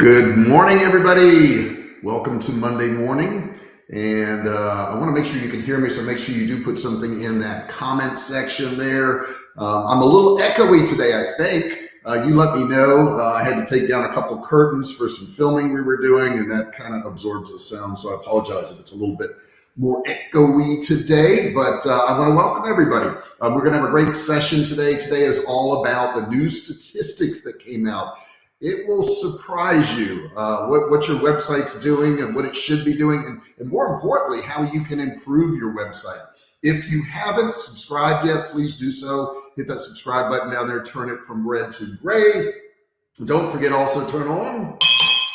Good morning, everybody. Welcome to Monday morning. And uh, I want to make sure you can hear me, so make sure you do put something in that comment section there. Um, I'm a little echoey today, I think. Uh, you let me know. Uh, I had to take down a couple curtains for some filming we were doing, and that kind of absorbs the sound. So I apologize if it's a little bit more echoey today, but uh, I want to welcome everybody. Uh, we're going to have a great session today. Today is all about the new statistics that came out it will surprise you uh, what, what your website's doing and what it should be doing, and, and more importantly, how you can improve your website. If you haven't subscribed yet, please do so. Hit that subscribe button down there, turn it from red to gray. Don't forget also turn on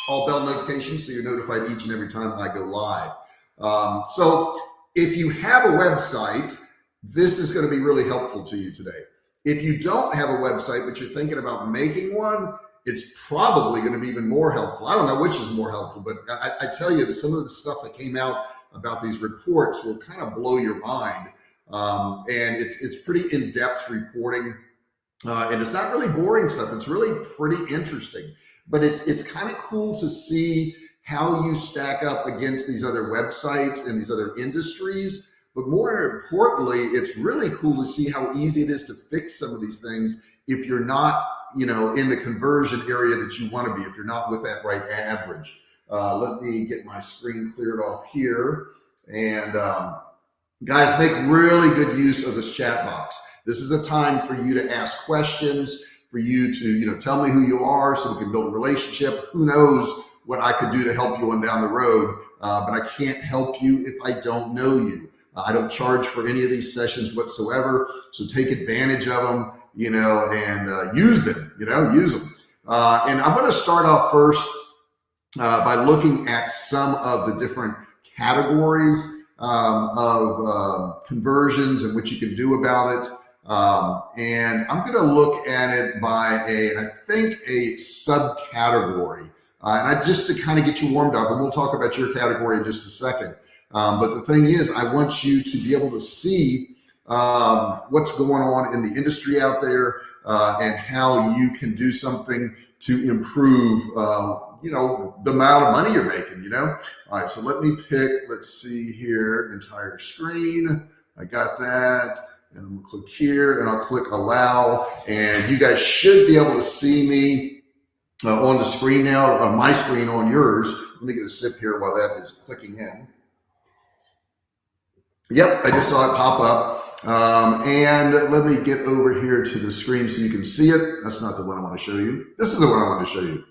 all bell notifications so you're notified each and every time I go live. Um, so if you have a website, this is going to be really helpful to you today. If you don't have a website, but you're thinking about making one, it's probably going to be even more helpful. I don't know which is more helpful, but I, I tell you, some of the stuff that came out about these reports will kind of blow your mind. Um, and it's, it's pretty in-depth reporting. Uh, and it's not really boring stuff. It's really pretty interesting, but it's, it's kind of cool to see how you stack up against these other websites and these other industries. But more importantly, it's really cool to see how easy it is to fix some of these things if you're not you know, in the conversion area that you want to be if you're not with that right average. Uh, let me get my screen cleared off here. And um, guys, make really good use of this chat box. This is a time for you to ask questions, for you to, you know, tell me who you are so we can build a relationship. Who knows what I could do to help you on down the road, uh, but I can't help you if I don't know you. I don't charge for any of these sessions whatsoever. So take advantage of them you know, and uh, use them, you know, use them. Uh, and I'm going to start off first uh, by looking at some of the different categories um, of um, conversions and what you can do about it. Um, and I'm going to look at it by a, I think a subcategory. Uh, and I just to kind of get you warmed up, and we'll talk about your category in just a second. Um, but the thing is, I want you to be able to see um, what's going on in the industry out there uh, and how you can do something to improve, uh, you know, the amount of money you're making, you know? All right, so let me pick, let's see here, entire screen. I got that. And I'm gonna click here and I'll click allow. And you guys should be able to see me uh, on the screen now, on my screen on yours. Let me get a sip here while that is clicking in. Yep, I just saw it pop up. Um, and let me get over here to the screen so you can see it. That's not the one I want to show you. This is the one I want to show you,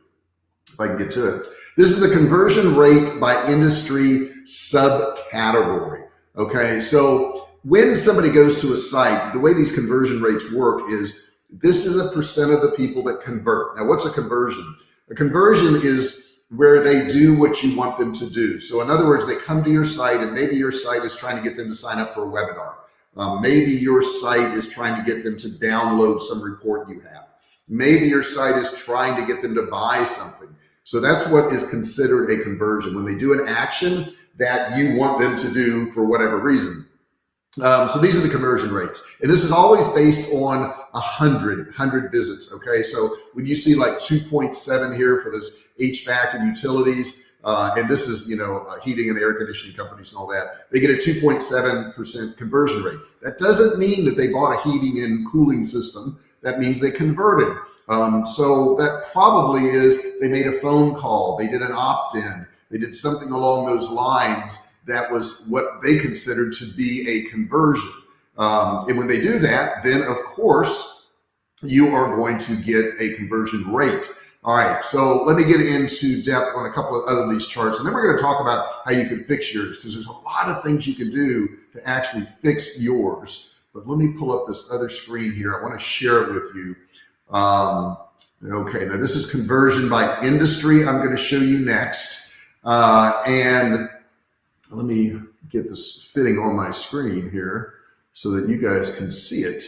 if I can get to it. This is the conversion rate by industry subcategory. Okay, so when somebody goes to a site, the way these conversion rates work is this is a percent of the people that convert. Now, what's a conversion? A conversion is where they do what you want them to do. So in other words, they come to your site and maybe your site is trying to get them to sign up for a webinar. Um, maybe your site is trying to get them to download some report you have. Maybe your site is trying to get them to buy something. So that's what is considered a conversion. When they do an action that you want them to do for whatever reason. Um, so these are the conversion rates. And this is always based on a hundred, hundred visits. Okay. So when you see like 2.7 here for this HVAC and utilities, uh, and this is, you know, uh, heating and air conditioning companies and all that, they get a 2.7% conversion rate. That doesn't mean that they bought a heating and cooling system. That means they converted. Um, so that probably is they made a phone call, they did an opt-in, they did something along those lines that was what they considered to be a conversion. Um, and when they do that, then of course, you are going to get a conversion rate. All right, so let me get into depth on a couple of other these charts, and then we're going to talk about how you can fix yours because there's a lot of things you can do to actually fix yours. But let me pull up this other screen here. I want to share it with you. Um, okay, now this is conversion by industry. I'm going to show you next. Uh, and let me get this fitting on my screen here so that you guys can see it.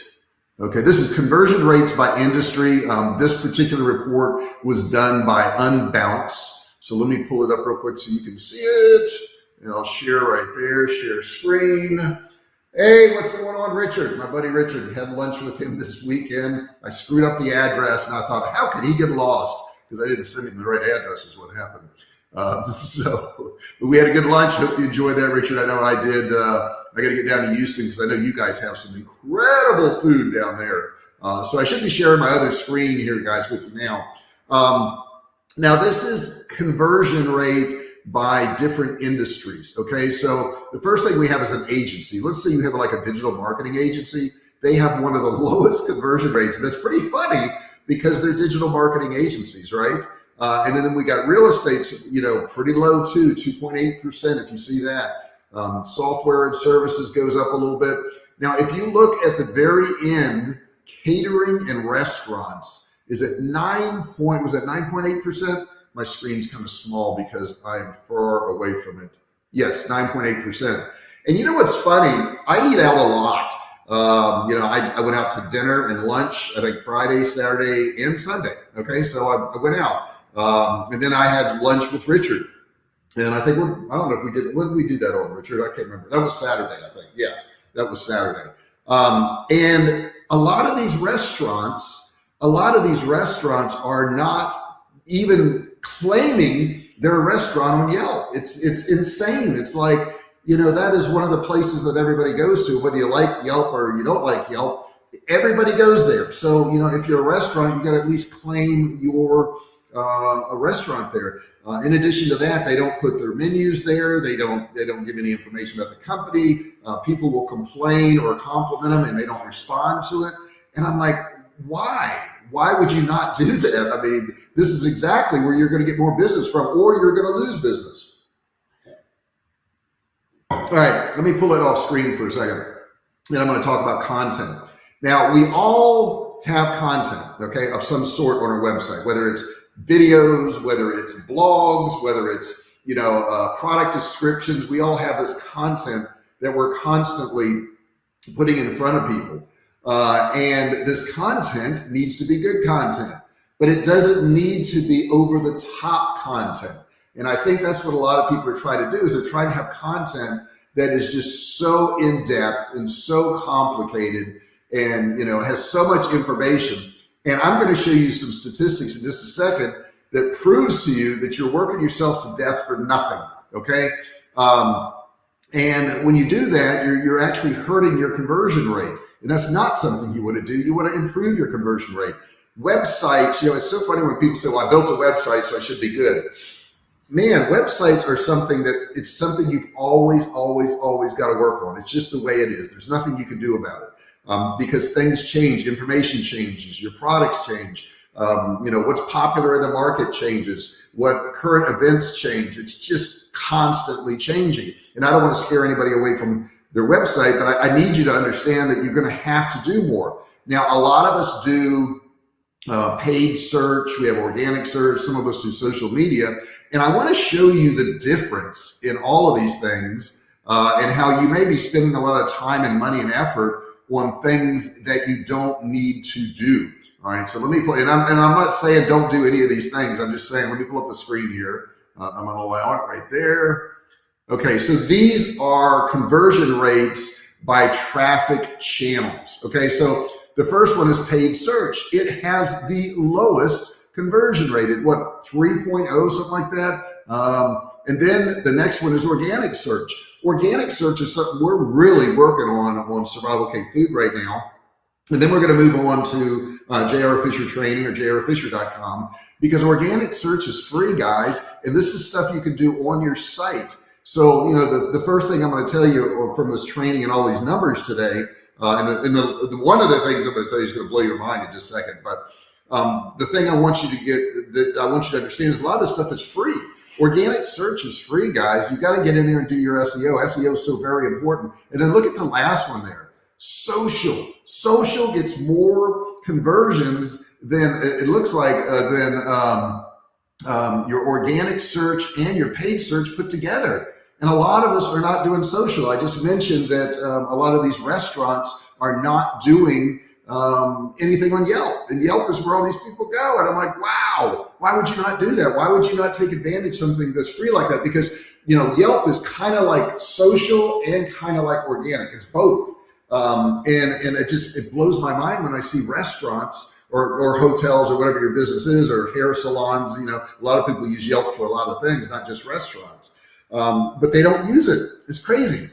Okay, this is conversion rates by industry. Um, this particular report was done by Unbounce. So let me pull it up real quick so you can see it. And I'll share right there, share screen. Hey, what's going on, Richard? My buddy Richard had lunch with him this weekend. I screwed up the address and I thought, how could he get lost? because I didn't send him the right address is what happened. Uh, so we had a good lunch. Hope you enjoyed that, Richard. I know I did. Uh, I got to get down to Houston because I know you guys have some incredible food down there. Uh, so I should be sharing my other screen here, guys, with you now. Um, now this is conversion rate by different industries. Okay, so the first thing we have is an agency. Let's say you have like a digital marketing agency. They have one of the lowest conversion rates. And that's pretty funny because they're digital marketing agencies, right? Uh, and then we got real estate, you know, pretty low too, 2.8% if you see that. Um, software and services goes up a little bit. Now, if you look at the very end, catering and restaurants is at nine point, was at 9.8%? My screen's kind of small because I am far away from it. Yes, 9.8%. And you know what's funny? I eat out a lot. Um, you know, I, I, went out to dinner and lunch, I think Friday, Saturday, and Sunday. Okay, so I, I went out. Um, and then I had lunch with Richard. And I think, I don't know if we did, when did we do that on, Richard? I can't remember. That was Saturday, I think. Yeah, that was Saturday. Um, and a lot of these restaurants, a lot of these restaurants are not even claiming they're restaurant on Yelp. It's, it's insane. It's like, you know, that is one of the places that everybody goes to, whether you like Yelp or you don't like Yelp, everybody goes there. So, you know, if you're a restaurant, you got to at least claim your uh, a restaurant there. Uh, in addition to that, they don't put their menus there. They don't they don't give any information about the company. Uh, people will complain or compliment them, and they don't respond to it. And I'm like, why? Why would you not do that? I mean, this is exactly where you're going to get more business from, or you're going to lose business. All right, let me pull it off screen for a second. Then I'm going to talk about content. Now, we all have content, okay, of some sort on our website, whether it's videos, whether it's blogs, whether it's, you know, uh, product descriptions, we all have this content that we're constantly putting in front of people. Uh, and this content needs to be good content, but it doesn't need to be over the top content. And I think that's what a lot of people are trying to do is they're trying to have content that is just so in depth and so complicated and, you know, has so much information and I'm going to show you some statistics in just a second that proves to you that you're working yourself to death for nothing. Okay. Um, and when you do that, you're, you're actually hurting your conversion rate. And that's not something you want to do. You want to improve your conversion rate. Websites, you know, it's so funny when people say, well, I built a website, so I should be good. Man, websites are something that it's something you've always, always, always got to work on. It's just the way it is. There's nothing you can do about it um, because things change, information changes, your products change. Um, you know, what's popular in the market changes, what current events change. It's just constantly changing. And I don't want to scare anybody away from their website, but I, I need you to understand that you're going to have to do more. Now, a lot of us do uh, paid search, we have organic search, some of us do social media. And I want to show you the difference in all of these things uh, and how you may be spending a lot of time and money and effort on things that you don't need to do. All right, so let me play, and I'm, and I'm not saying don't do any of these things. I'm just saying, let me pull up the screen here. Uh, I'm gonna allow it right there. Okay, so these are conversion rates by traffic channels. Okay, so the first one is paid search. It has the lowest conversion rate at what, 3.0, something like that. Um, and then the next one is organic search. Organic search is something we're really working on on Survival Cave Food right now. And then we're going to move on to uh, JR Fisher Training or jrfisher.com because organic search is free, guys. And this is stuff you can do on your site. So, you know, the, the first thing I'm going to tell you from this training and all these numbers today, uh, and, the, and the, the, one of the things I'm going to tell you is going to blow your mind in just a second. But um, the thing I want you to get that I want you to understand is a lot of this stuff is free. Organic search is free, guys. You got to get in there and do your SEO. SEO is so very important. And then look at the last one there. Social. Social gets more conversions than it looks like uh, than um, um, your organic search and your paid search put together. And a lot of us are not doing social. I just mentioned that um, a lot of these restaurants are not doing um, anything on Yelp. And Yelp is where all these people go. And I'm like, wow, why would you not do that? Why would you not take advantage of something that's free like that? Because, you know, Yelp is kind of like social and kind of like organic. It's both. Um, and, and it just, it blows my mind when I see restaurants or, or hotels or whatever your business is, or hair salons. You know, a lot of people use Yelp for a lot of things, not just restaurants. Um, but they don't use it. It's crazy.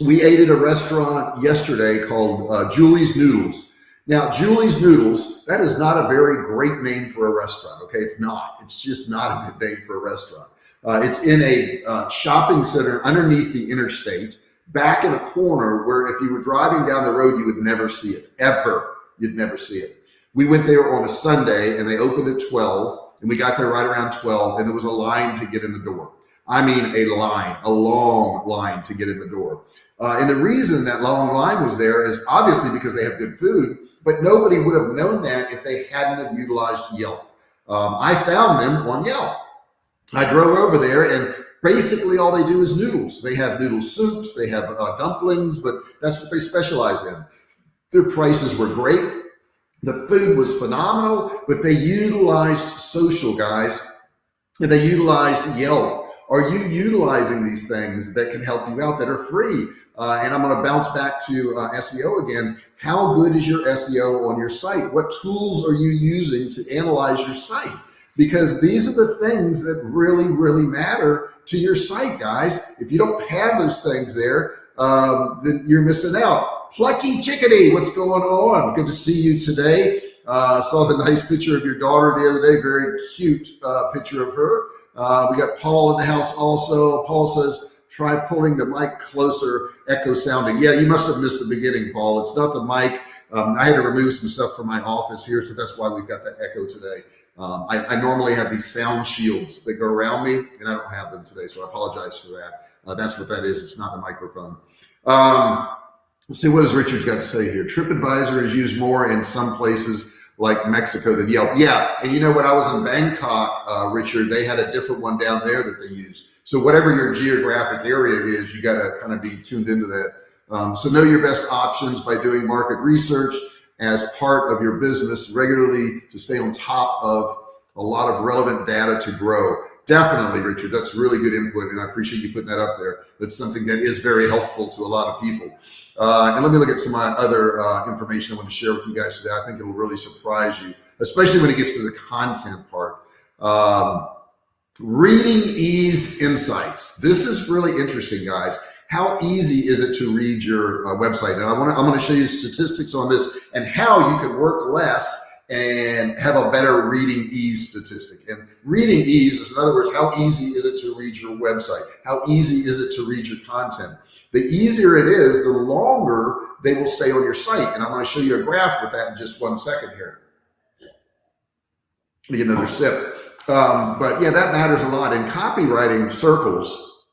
We ate at a restaurant yesterday called uh, Julie's Noodles. Now, Julie's Noodles, that is not a very great name for a restaurant. Okay, it's not. It's just not a good name for a restaurant. Uh, it's in a uh, shopping center underneath the interstate, back in a corner where if you were driving down the road, you would never see it, ever. You'd never see it. We went there on a Sunday and they opened at 12 and we got there right around 12 and there was a line to get in the door. I mean, a line, a long line to get in the door. Uh, and the reason that long line was there is obviously because they have good food, but nobody would have known that if they hadn't have utilized Yelp. Um, I found them on Yelp. I drove over there and basically all they do is noodles. They have noodle soups, they have uh, dumplings, but that's what they specialize in. Their prices were great. The food was phenomenal, but they utilized social guys and they utilized Yelp. Are you utilizing these things that can help you out that are free? Uh, and I'm going to bounce back to uh, SEO again. How good is your SEO on your site? What tools are you using to analyze your site? Because these are the things that really, really matter to your site, guys. If you don't have those things there, um, then you're missing out. Plucky Chickadee, what's going on? Good to see you today. Uh, saw the nice picture of your daughter the other day. Very cute uh, picture of her. Uh, we got Paul in the house also. Paul says, try pulling the mic closer, echo sounding. Yeah, you must have missed the beginning, Paul. It's not the mic. Um, I had to remove some stuff from my office here, so that's why we've got that echo today. Um, I, I, normally have these sound shields that go around me, and I don't have them today, so I apologize for that. Uh, that's what that is. It's not the microphone. Um, let's see, what does Richard got to say here? TripAdvisor is used more in some places like Mexico than Yelp. Yeah, and you know when I was in Bangkok, uh, Richard, they had a different one down there that they used. So whatever your geographic area is, you got to kind of be tuned into that. Um, so know your best options by doing market research as part of your business regularly to stay on top of a lot of relevant data to grow. Definitely, Richard, that's really good input, and I appreciate you putting that up there. That's something that is very helpful to a lot of people. Uh, and let me look at some other uh, information I want to share with you guys today. I think it will really surprise you, especially when it gets to the content part. Um, Reading Ease Insights. This is really interesting, guys. How easy is it to read your uh, website? And I want to, I'm going to show you statistics on this and how you can work less and have a better reading ease statistic. And reading ease is, in other words, how easy is it to read your website? How easy is it to read your content? The easier it is, the longer they will stay on your site. And I'm going to show you a graph with that in just one second here. Get another sip. Um, but yeah, that matters a lot in copywriting circles.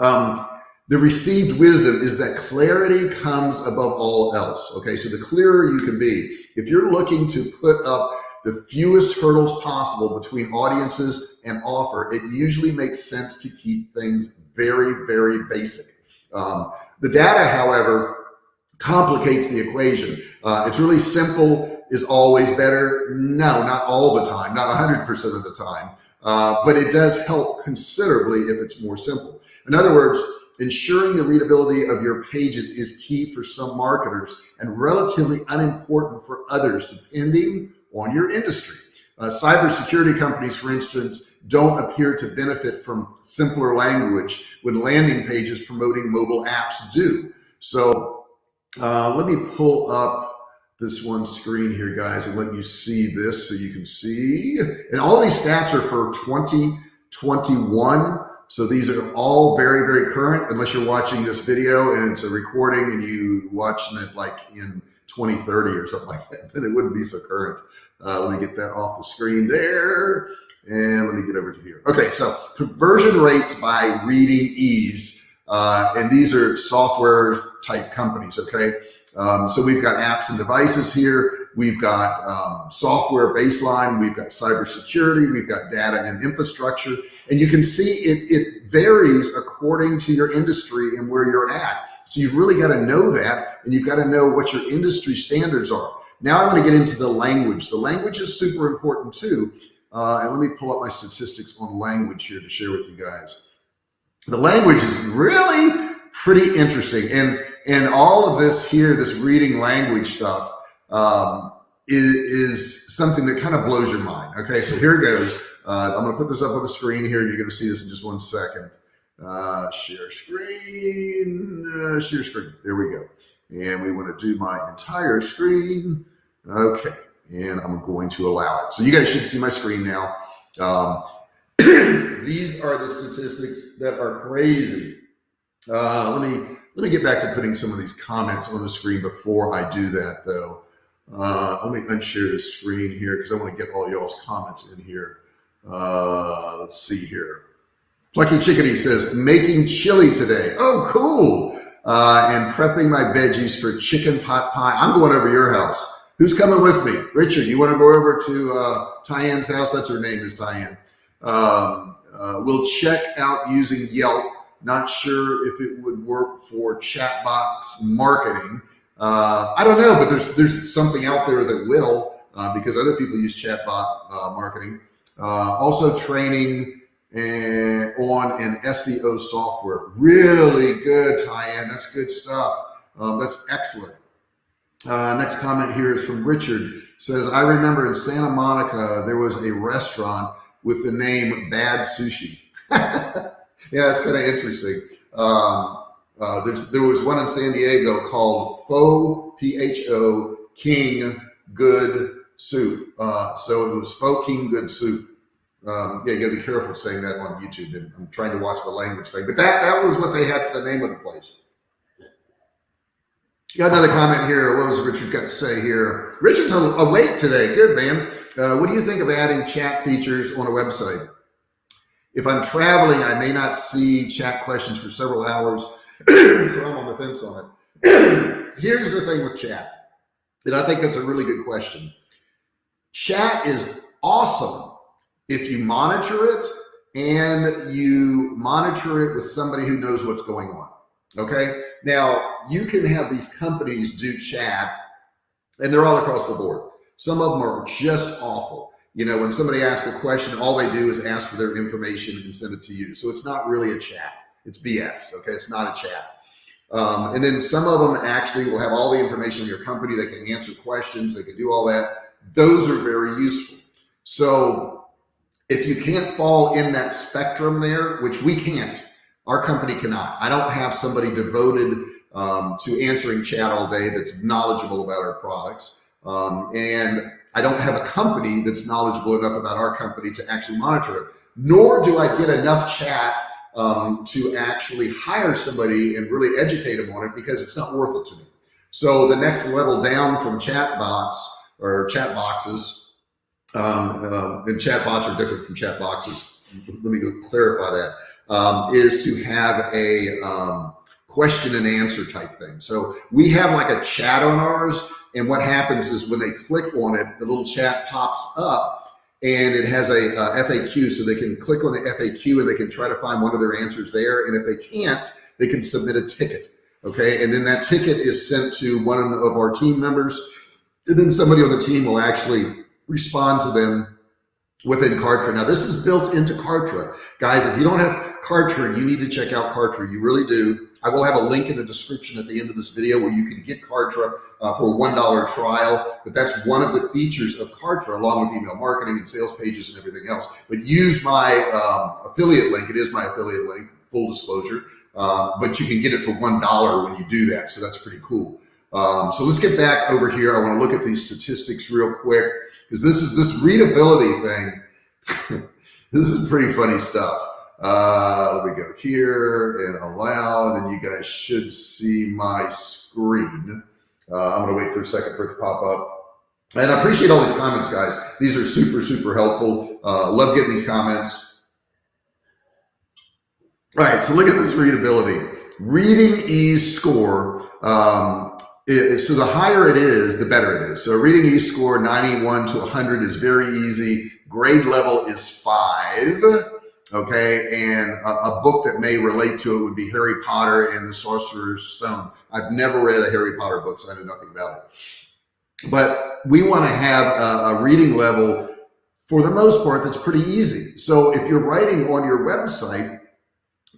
Um, the received wisdom is that clarity comes above all else. Okay, so the clearer you can be, if you're looking to put up the fewest hurdles possible between audiences and offer, it usually makes sense to keep things very, very basic. Um, the data, however, complicates the equation. Uh, it's really simple is always better. No, not all the time, not 100% of the time, uh, but it does help considerably if it's more simple. In other words, ensuring the readability of your pages is key for some marketers and relatively unimportant for others, depending on your industry. Uh, cybersecurity companies, for instance, don't appear to benefit from simpler language when landing pages promoting mobile apps do. So uh, let me pull up this one screen here, guys, and let you see this so you can see. And all these stats are for 2021. So these are all very, very current, unless you're watching this video and it's a recording and you watching it like in 2030 or something like that, then it wouldn't be so current. Uh, let me get that off the screen there. And let me get over to here. Okay, so conversion rates by reading ease. Uh, and these are software type companies, okay? Um, so we've got apps and devices here. We've got um, software baseline. We've got cybersecurity. We've got data and infrastructure. And you can see it, it varies according to your industry and where you're at. So you've really got to know that and you've got to know what your industry standards are. Now I want to get into the language. The language is super important too. Uh, and let me pull up my statistics on language here to share with you guys. The language is really pretty interesting. And and all of this here, this reading language stuff, um, is, is something that kind of blows your mind. Okay, so here it goes. Uh, I'm going to put this up on the screen here, and you're going to see this in just one second. Uh, share screen, uh, share screen. There we go. And we want to do my entire screen. Okay, and I'm going to allow it. So you guys should see my screen now. Um, these are the statistics that are crazy. Uh, let me let me get back to putting some of these comments on the screen before I do that, though. Uh, let me unshare the screen here because I want to get all y'all's comments in here. Uh, let's see here. Plucky Chickadee says, making chili today. Oh, cool. Uh, and prepping my veggies for chicken pot pie. I'm going over your house. Who's coming with me? Richard, you want to go over to uh, Tyann's house? That's her name is Tyann. Um, uh, we'll check out using Yelp. Not sure if it would work for chat box marketing. Uh, I don't know, but there's there's something out there that will uh, because other people use chatbot uh, marketing. Uh, also training and on an SEO software. Really good, Tyann. That's good stuff. Um, that's excellent. Uh, next comment here is from Richard. Says, I remember in Santa Monica, there was a restaurant with the name Bad Sushi. yeah, that's kind of interesting. Um, uh, there's, there was one in San Diego called Pho, P-H-O, King Good Soup. Uh, so it was Pho King Good Soup. Um, yeah, you gotta be careful saying that on YouTube. I'm trying to watch the language thing, but that, that was what they had for the name of the place. Got another comment here. What was Richard got to say here? Richard's awake today. Good, man. Uh, what do you think of adding chat features on a website? If I'm traveling, I may not see chat questions for several hours, so I'm on the fence on it. Here's the thing with chat, and I think that's a really good question. Chat is awesome if you monitor it and you monitor it with somebody who knows what's going on. Okay. Now you can have these companies do chat and they're all across the board. Some of them are just awful. You know, when somebody asks a question, all they do is ask for their information and send it to you. So it's not really a chat. It's BS. Okay. It's not a chat. Um, and then some of them actually will have all the information in your company. They can answer questions. They can do all that. Those are very useful. So if you can't fall in that spectrum there, which we can't, our company cannot. I don't have somebody devoted um, to answering chat all day that's knowledgeable about our products. Um, and I don't have a company that's knowledgeable enough about our company to actually monitor it, nor do I get enough chat um, to actually hire somebody and really educate them on it because it's not worth it to me. So the next level down from chat bots or chat boxes, um, uh, and chat bots are different from chat boxes. Let me go clarify that um, is to have a um, question and answer type thing. So we have like a chat on ours. And what happens is when they click on it, the little chat pops up and it has a, uh, a FAQ. So they can click on the FAQ and they can try to find one of their answers there. And if they can't, they can submit a ticket. Okay. And then that ticket is sent to one of our team members. And then somebody on the team will actually respond to them within Kartra. Now this is built into Kartra. Guys, if you don't have Kartra, you need to check out Kartra. You really do. I will have a link in the description at the end of this video where you can get Kartra uh, for a $1 trial, but that's one of the features of Kartra along with email marketing and sales pages and everything else. But use my um, affiliate link. It is my affiliate link, full disclosure, uh, but you can get it for $1 when you do that. So that's pretty cool. Um, so let's get back over here. I want to look at these statistics real quick because this is this readability thing. this is pretty funny stuff. Uh, let me go here and allow, and then you guys should see my screen. Uh, I'm to wait for a second for it to pop up. And I appreciate all these comments, guys. These are super, super helpful. Uh, love getting these comments. All right, so look at this readability. Reading ease score um, so the higher it is, the better it is. So reading ease score 91 to 100 is very easy. Grade level is five. Okay, and a, a, book that may relate to it would be Harry Potter and the Sorcerer's Stone. I've never read a Harry Potter book, so I know nothing about it. But we want to have a, a reading level for the most part that's pretty easy. So if you're writing on your website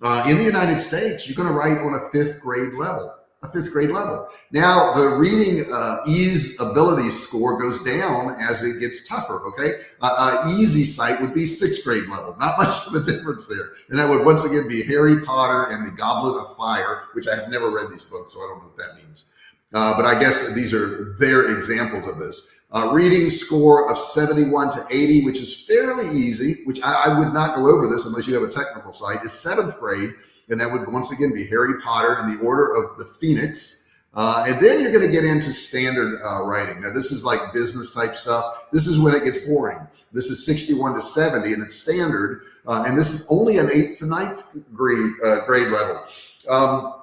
uh, in the United States, you're going to write on a fifth grade level. A fifth grade level. Now the reading uh, ease ability score goes down as it gets tougher. Okay, uh, uh, easy sight would be sixth grade level. Not much of a difference there, and that would once again be Harry Potter and the Goblet of Fire, which I have never read these books, so I don't know what that means. Uh, but I guess these are their examples of this. Uh, reading score of 71 to 80, which is fairly easy, which I, I, would not go over this unless you have a technical site, is seventh grade. And that would once again be Harry Potter in the Order of the Phoenix. Uh, and then you're going to get into standard uh, writing. Now, this is like business type stuff. This is when it gets boring. This is 61 to 70 and it's standard. Uh, and this is only an eighth to ninth grade, uh, grade level. Um,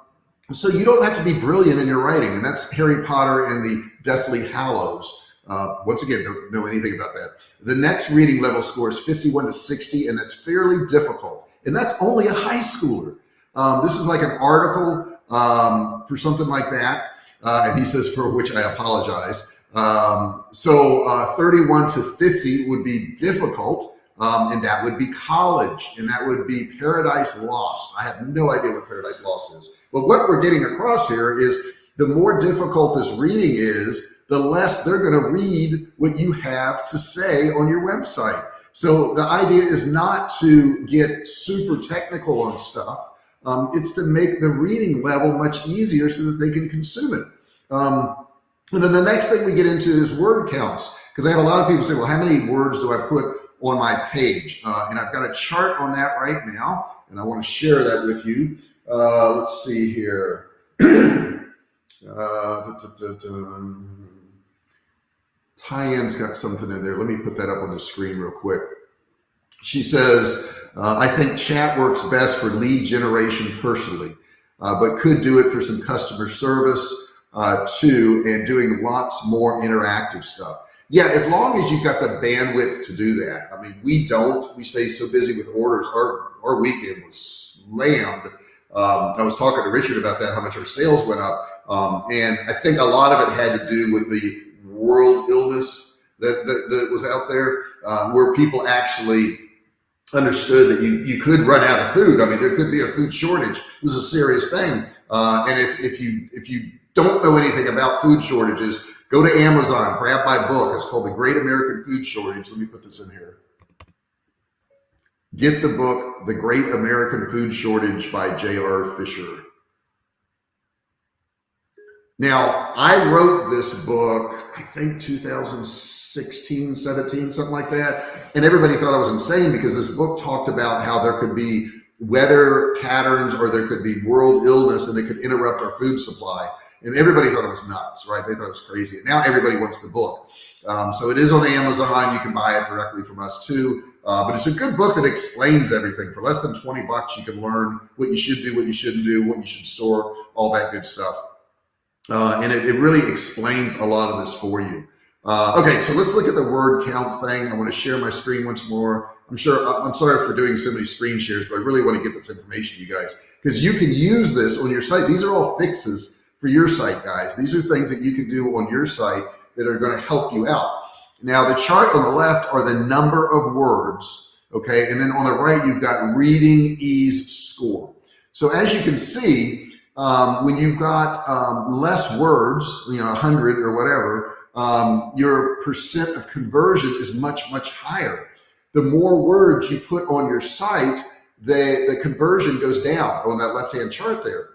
so you don't have to be brilliant in your writing. And that's Harry Potter and the Deathly Hallows. Uh, once again, don't know anything about that. The next reading level score is 51 to 60, and that's fairly difficult. And that's only a high schooler. Um, this is like an article um, for something like that. Uh, and he says, for which I apologize. Um, so uh, 31 to 50 would be difficult. Um, and that would be college and that would be paradise lost. I have no idea what paradise lost is. But what we're getting across here is the more difficult this reading is, the less they're going to read what you have to say on your website. So the idea is not to get super technical on stuff. Um, it's to make the reading level much easier so that they can consume it. Um, and then the next thing we get into is word counts, because I have a lot of people say, well, how many words do I put on my page? Uh, and I've got a chart on that right now, and I want to share that with you. Uh, let's see here. uh, Tyann's got something in there. Let me put that up on the screen real quick. She says, uh, I think chat works best for lead generation personally, uh, but could do it for some customer service uh, too, and doing lots more interactive stuff. Yeah, as long as you've got the bandwidth to do that. I mean, we don't. We stay so busy with orders. Our our weekend was slammed. Um, I was talking to Richard about that, how much our sales went up, um, and I think a lot of it had to do with the world illness that, that, that was out there, uh, where people actually understood that you, you could run out of food. I mean, there could be a food shortage. It was a serious thing. Uh, and if, if you if you don't know anything about food shortages, go to Amazon, grab my book. It's called The Great American Food Shortage. Let me put this in here. Get the book, The Great American Food Shortage by J.R. Fisher. Now, I wrote this book, I think 2016, 17, something like that. And everybody thought I was insane because this book talked about how there could be weather patterns or there could be world illness and it could interrupt our food supply. And everybody thought it was nuts, right? They thought it was crazy. And now everybody wants the book. Um, so it is on Amazon. You can buy it directly from us too. Uh, but it's a good book that explains everything. For less than 20 bucks, you can learn what you should do, what you shouldn't do, what you should store, all that good stuff. Uh, and it, it, really explains a lot of this for you. Uh, okay, so let's look at the word count thing. I want to share my screen once more. I'm sure, uh, I'm sorry for doing so many screen shares, but I really want to get this information you guys because you can use this on your site. These are all fixes for your site, guys. These are things that you can do on your site that are going to help you out. Now, the chart on the left are the number of words, okay? And then on the right, you've got reading ease score. So as you can see, um, when you've got um, less words, you know, 100 or whatever, um, your percent of conversion is much, much higher. The more words you put on your site, the, the conversion goes down on that left-hand chart there.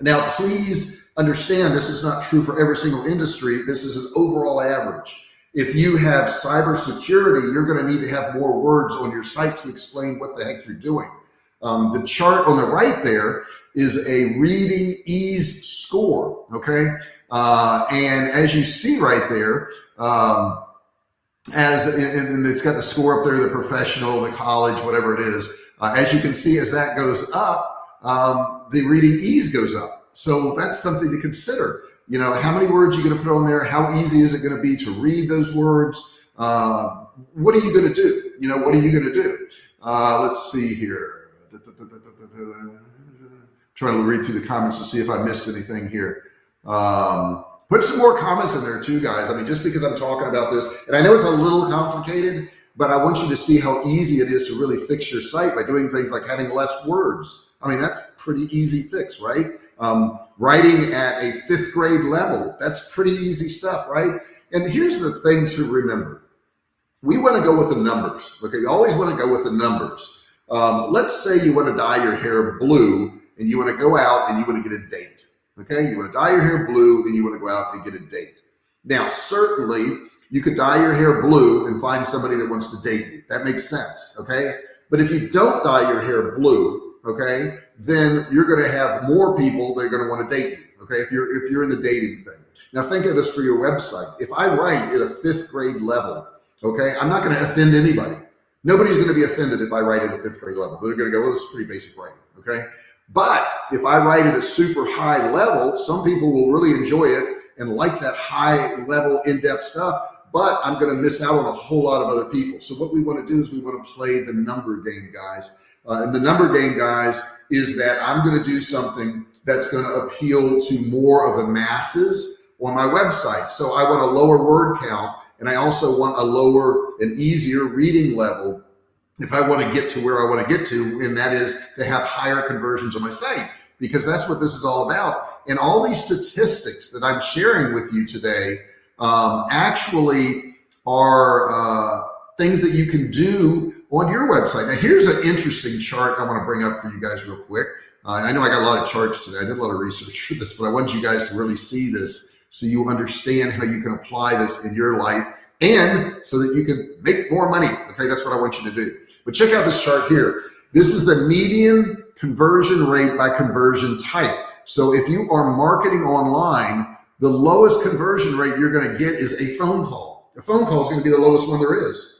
Now, please understand this is not true for every single industry. This is an overall average. If you have cybersecurity, you're going to need to have more words on your site to explain what the heck you're doing. Um, the chart on the right there is a reading ease score, okay? Uh, and as you see right there, um, as and it's got the score up there, the professional, the college, whatever it is. Uh, as you can see, as that goes up, um, the reading ease goes up. So that's something to consider. You know, how many words are you going to put on there? How easy is it going to be to read those words? Uh, what are you going to do? You know, what are you going to do? Uh, let's see here trying to read through the comments to see if I missed anything here. Um, put some more comments in there too, guys. I mean, just because I'm talking about this, and I know it's a little complicated, but I want you to see how easy it is to really fix your site by doing things like having less words. I mean, that's pretty easy fix, right? Um, writing at a fifth grade level, that's pretty easy stuff, right? And here's the thing to remember. We want to go with the numbers. Okay, you always want to go with the numbers. Um, let's say you want to dye your hair blue and you want to go out and you want to get a date. Okay, you want to dye your hair blue and you want to go out and get a date. Now, certainly you could dye your hair blue and find somebody that wants to date you. That makes sense. Okay, but if you don't dye your hair blue, okay, then you're going to have more people that are going to want to date you. Okay, if you're if you're in the dating thing. Now think of this for your website. If I write at a fifth grade level, okay, I'm not going to offend anybody. Nobody's going to be offended if I write it at fifth grade level. They're going to go, well, this is pretty basic writing. Okay. But if I write it at a super high level, some people will really enjoy it and like that high level in-depth stuff but I'm going to miss out on a whole lot of other people. So what we want to do is we want to play the number game, guys. Uh, and the number game, guys, is that I'm going to do something that's going to appeal to more of the masses on my website. So I want a lower word count, and I also want a lower and easier reading level if I want to get to where I want to get to, and that is to have higher conversions on my site, because that's what this is all about. And all these statistics that I'm sharing with you today um, actually are uh, things that you can do on your website. Now, here's an interesting chart I want to bring up for you guys real quick. Uh, I know I got a lot of charts today. I did a lot of research for this, but I want you guys to really see this so you understand how you can apply this in your life and so that you can make more money. Okay, that's what I want you to do. But check out this chart here. This is the median conversion rate by conversion type. So if you are marketing online, the lowest conversion rate you're going to get is a phone call. A phone call is to be the lowest one there is.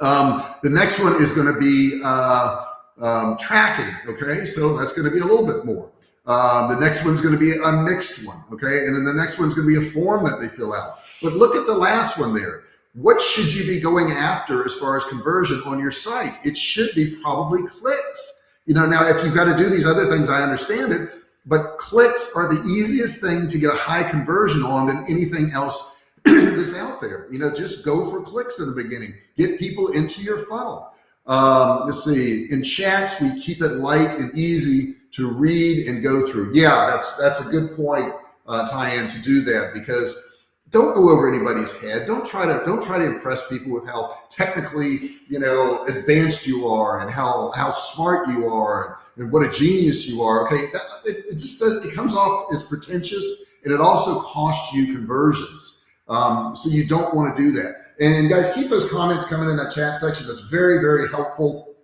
Um, the next one is going to be uh, um, tracking. Okay, so that's going to be a little bit more. Uh, the next one's going to be a mixed one. Okay, and then the next one's going to be a form that they fill out. But look at the last one there. What should you be going after as far as conversion on your site? It should be probably clicks. You know, now if you've got to do these other things, I understand it, but clicks are the easiest thing to get a high conversion on than anything else that's out there. You know, just go for clicks in the beginning. Get people into your funnel. Um, let's see. In chats, we keep it light and easy to read and go through. Yeah, that's that's a good point, uh, Tyann, to do that because don't go over anybody's head. Don't try to don't try to impress people with how technically you know advanced you are and how how smart you are and what a genius you are. Okay, that, it, it, just does, it comes off as pretentious, and it also costs you conversions. Um, so you don't want to do that. And guys, keep those comments coming in that chat section. That's very very helpful.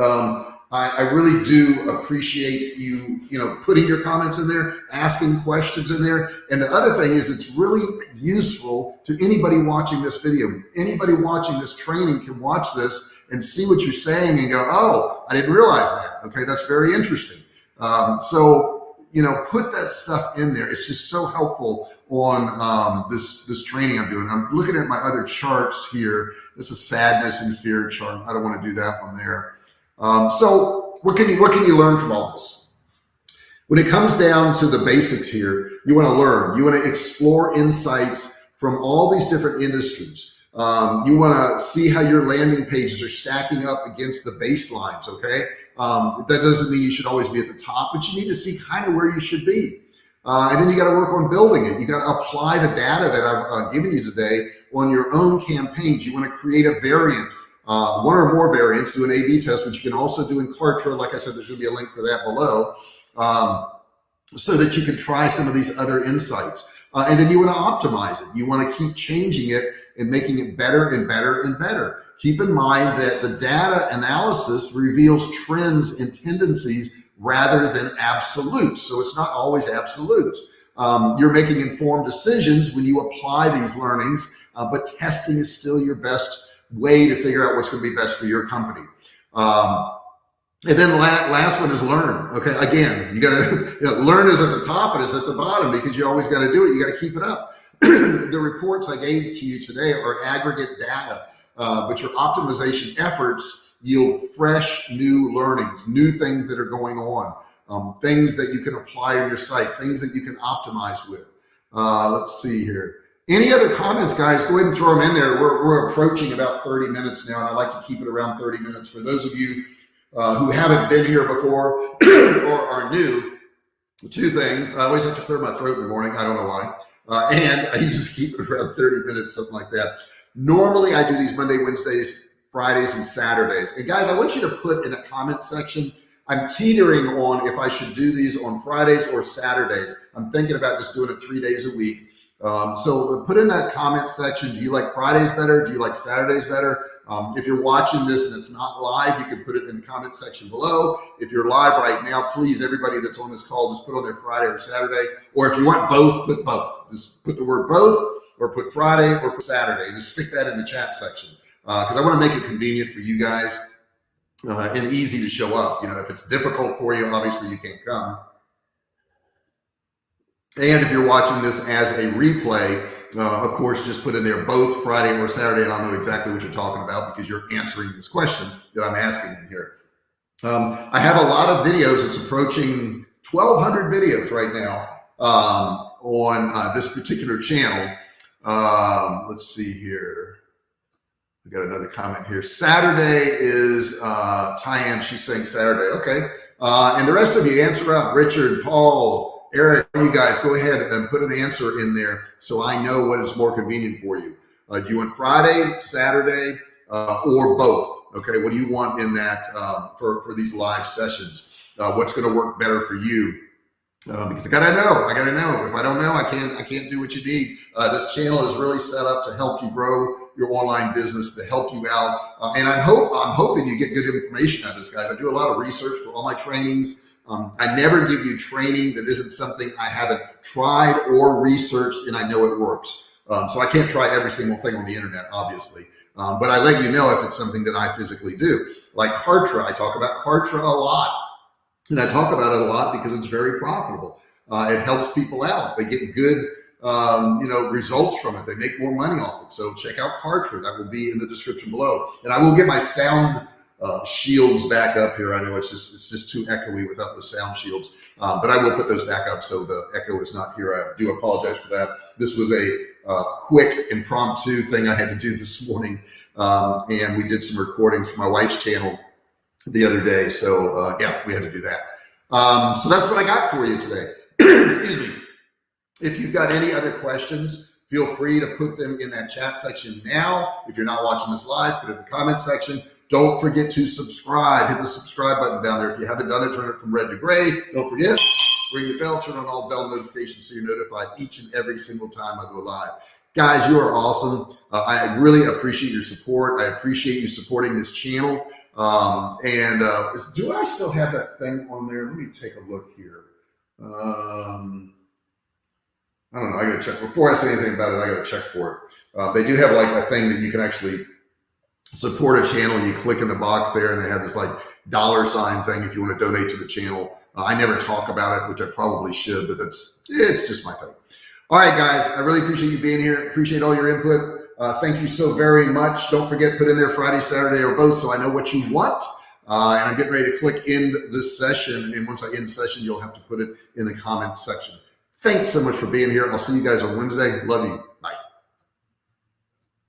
Um, I, I, really do appreciate you, you know, putting your comments in there, asking questions in there. And the other thing is it's really useful to anybody watching this video. Anybody watching this training can watch this and see what you're saying and go, oh, I didn't realize that. Okay, that's very interesting. Um, so, you know, put that stuff in there. It's just so helpful on um, this, this training I'm doing. I'm looking at my other charts here. This is sadness and fear chart. I don't want to do that one there. Um, so what can you what can you learn from all this? When it comes down to the basics here, you want to learn. You want to explore insights from all these different industries. Um, you want to see how your landing pages are stacking up against the baselines. Okay, um, that doesn't mean you should always be at the top, but you need to see kind of where you should be. Uh, and then you got to work on building it. You got to apply the data that I've uh, given you today on your own campaigns. You want to create a variant uh, one or more variants, do an A-B test, which you can also do in Kartra. Like I said, there's gonna be a link for that below, um, so that you can try some of these other insights. Uh, and then you wanna optimize it. You wanna keep changing it and making it better and better and better. Keep in mind that the data analysis reveals trends and tendencies rather than absolutes. So it's not always absolutes. Um, you're making informed decisions when you apply these learnings, uh, but testing is still your best way to figure out what's going to be best for your company. Um, and then la last one is learn. Okay, again, you got to you know, learn is at the top and it's at the bottom because you always got to do it. You got to keep it up. the reports I gave to you today are aggregate data, uh, but your optimization efforts yield fresh new learnings, new things that are going on, um, things that you can apply on your site, things that you can optimize with. Uh, let's see here. Any other comments, guys? Go ahead and throw them in there. We're, we're approaching about 30 minutes now, and I like to keep it around 30 minutes. For those of you uh, who haven't been here before or are new, two things. I always have to clear my throat in the morning. I don't know why. Uh, and I usually keep it around 30 minutes, something like that. Normally, I do these Monday, Wednesdays, Fridays, and Saturdays. And guys, I want you to put in the comment section. I'm teetering on if I should do these on Fridays or Saturdays. I'm thinking about just doing it three days a week. Um, so put in that comment section. Do you like Fridays better? Do you like Saturdays better? Um, if you're watching this and it's not live, you can put it in the comment section below. If you're live right now, please, everybody that's on this call, just put on their Friday or Saturday. Or if you want both, put both. Just put the word both or put Friday or put Saturday. Just stick that in the chat section because uh, I want to make it convenient for you guys uh, and easy to show up. You know, if it's difficult for you, obviously you can't come. And if you're watching this as a replay, uh, of course, just put in there both Friday or Saturday, and I'll know exactly what you're talking about because you're answering this question that I'm asking in here. Um, I have a lot of videos. It's approaching 1,200 videos right now um, on uh, this particular channel. Um, let's see here. We got another comment here. Saturday is uh, Tyann. She's saying Saturday. Okay. Uh, and the rest of you answer out. Richard, Paul, Eric, you guys go ahead and put an answer in there so I know what is more convenient for you. Uh, do you want Friday, Saturday, uh, or both? Okay, what do you want in that um, for, for these live sessions? Uh, what's going to work better for you? Uh, because I gotta know, I gotta know. If I don't know, I can't, I can't do what you need. Uh, this channel is really set up to help you grow your online business, to help you out. Uh, and I'm hope, I'm hoping you get good information out of this, guys. I do a lot of research for all my trainings. Um, I never give you training that isn't something I haven't tried or researched and I know it works. Um, so I can't try every single thing on the internet, obviously. Um, but I let you know if it's something that I physically do. Like Kartra, I talk about Kartra a lot. And I talk about it a lot because it's very profitable. Uh, it helps people out. They get good, um, you know, results from it. They make more money off it. So check out Kartra. That will be in the description below. And I will get my sound uh, shields back up here. I know it's just it's just too echoey without the sound shields, um, but I will put those back up so the echo is not here. I do apologize for that. This was a uh, quick impromptu thing I had to do this morning, um, and we did some recordings for my wife's channel the other day. So uh, yeah, we had to do that. Um, so that's what I got for you today. Excuse me. If you've got any other questions, feel free to put them in that chat section now. If you're not watching this live, put it in the comment section. Don't forget to subscribe. Hit the subscribe button down there. If you haven't done it, turn it from red to gray. Don't forget, ring the bell, turn on all bell notifications so you're notified each and every single time I go live. Guys, you are awesome. Uh, I really appreciate your support. I appreciate you supporting this channel. Um, and uh, is, do I still have that thing on there? Let me take a look here. Um, I don't know. I got to check before I say anything about it. I got to check for it. Uh, they do have like a thing that you can actually support a channel, you click in the box there and they have this like dollar sign thing if you want to donate to the channel. Uh, I never talk about it, which I probably should, but that's, it's just my thing. All right, guys, I really appreciate you being here. Appreciate all your input. Uh, thank you so very much. Don't forget, put in there Friday, Saturday, or both so I know what you want. Uh, and I'm getting ready to click end this session. And once I end session, you'll have to put it in the comment section. Thanks so much for being here. I'll see you guys on Wednesday. Love you.